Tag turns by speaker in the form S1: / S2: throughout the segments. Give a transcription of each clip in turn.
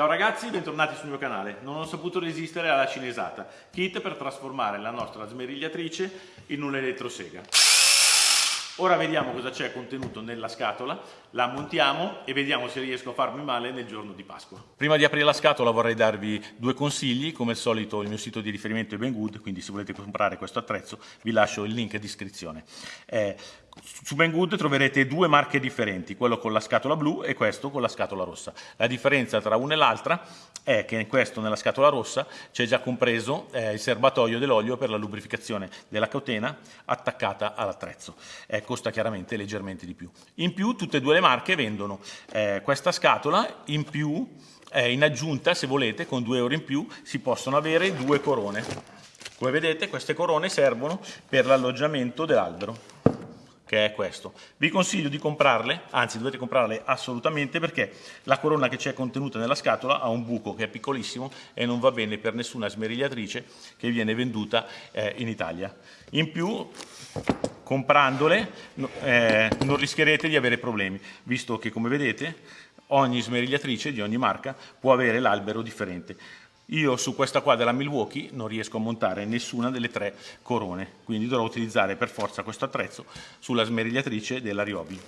S1: Ciao ragazzi, bentornati sul mio canale. Non ho saputo resistere alla cinesata, kit per trasformare la nostra smerigliatrice in un elettrosega. Ora vediamo cosa c'è contenuto nella scatola, la montiamo e vediamo se riesco a farmi male nel giorno di Pasqua. Prima di aprire la scatola vorrei darvi due consigli, come al solito il mio sito di riferimento è Banggood, quindi se volete comprare questo attrezzo vi lascio il link in descrizione. Eh, su Banggood troverete due marche differenti, quello con la scatola blu e questo con la scatola rossa. La differenza tra una e l'altra è che in questo, nella scatola rossa, c'è già compreso eh, il serbatoio dell'olio per la lubrificazione della catena attaccata all'attrezzo. Eh, costa chiaramente leggermente di più. In più tutte e due le marche vendono eh, questa scatola, in più, eh, in aggiunta, se volete, con 2 euro in più, si possono avere due corone. Come vedete queste corone servono per l'alloggiamento dell'albero che è questo. Vi consiglio di comprarle, anzi dovete comprarle assolutamente perché la corona che c'è contenuta nella scatola ha un buco che è piccolissimo e non va bene per nessuna smerigliatrice che viene venduta eh, in Italia. In più, comprandole eh, non rischierete di avere problemi, visto che come vedete ogni smerigliatrice di ogni marca può avere l'albero differente. Io su questa qua della Milwaukee non riesco a montare nessuna delle tre corone, quindi dovrò utilizzare per forza questo attrezzo sulla smerigliatrice della Ryobi.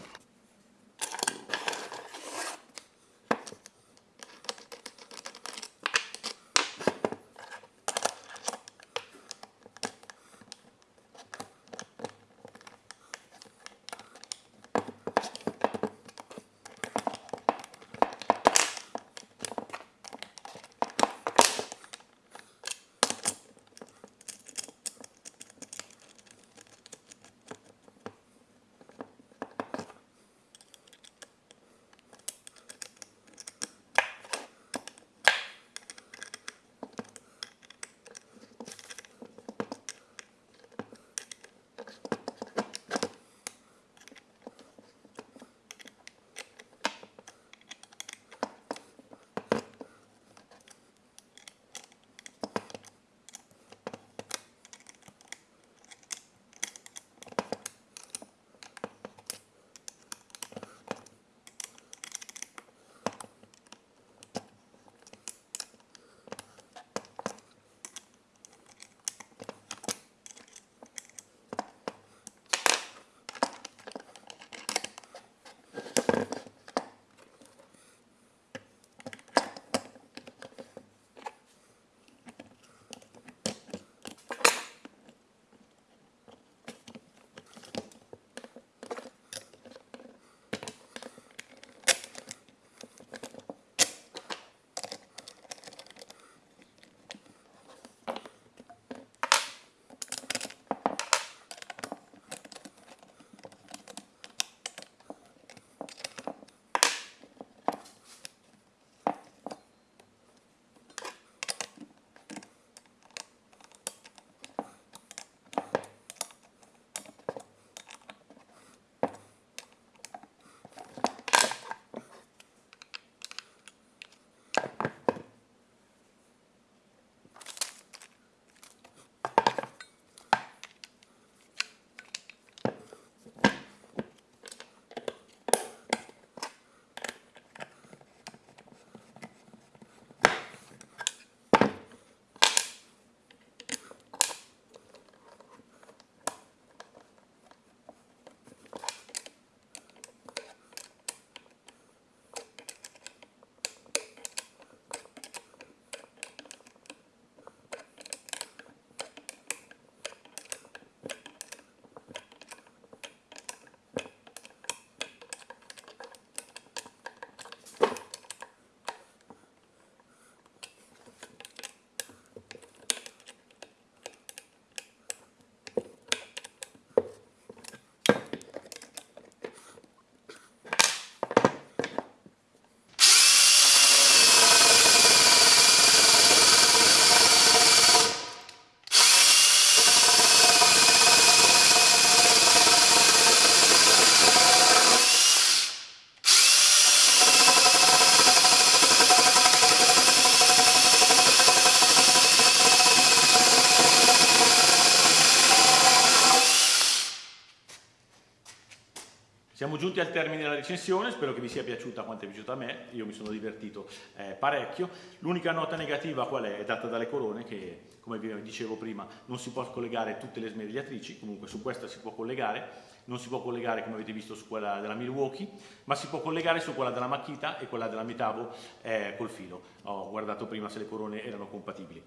S1: Siamo giunti al termine della recensione, spero che vi sia piaciuta quanto è piaciuta a me, io mi sono divertito eh, parecchio. L'unica nota negativa qual è? È data dalle corone che, come vi dicevo prima, non si può collegare tutte le smerigliatrici, comunque su questa si può collegare, non si può collegare come avete visto su quella della Milwaukee, ma si può collegare su quella della Makita e quella della Mitavo eh, col filo. Ho guardato prima se le corone erano compatibili.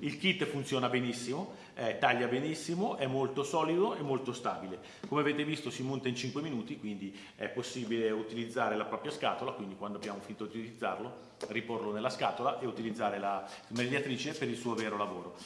S1: Il kit funziona benissimo, eh, taglia benissimo, è molto solido e molto stabile. Come avete visto si monta in 5 minuti, quindi è possibile utilizzare la propria scatola, quindi quando abbiamo finito di utilizzarlo, riporlo nella scatola e utilizzare la smerigliatrice per il suo vero lavoro.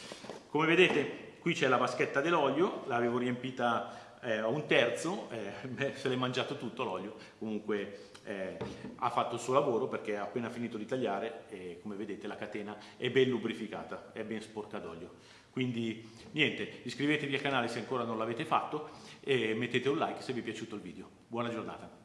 S1: Come vedete qui c'è la vaschetta dell'olio, l'avevo riempita eh, un terzo, eh, se l'è mangiato tutto l'olio, comunque eh, ha fatto il suo lavoro perché ha appena finito di tagliare e come vedete la catena è ben lubrificata, è ben sporca d'olio. Quindi niente, iscrivetevi al canale se ancora non l'avete fatto e mettete un like se vi è piaciuto il video. Buona giornata.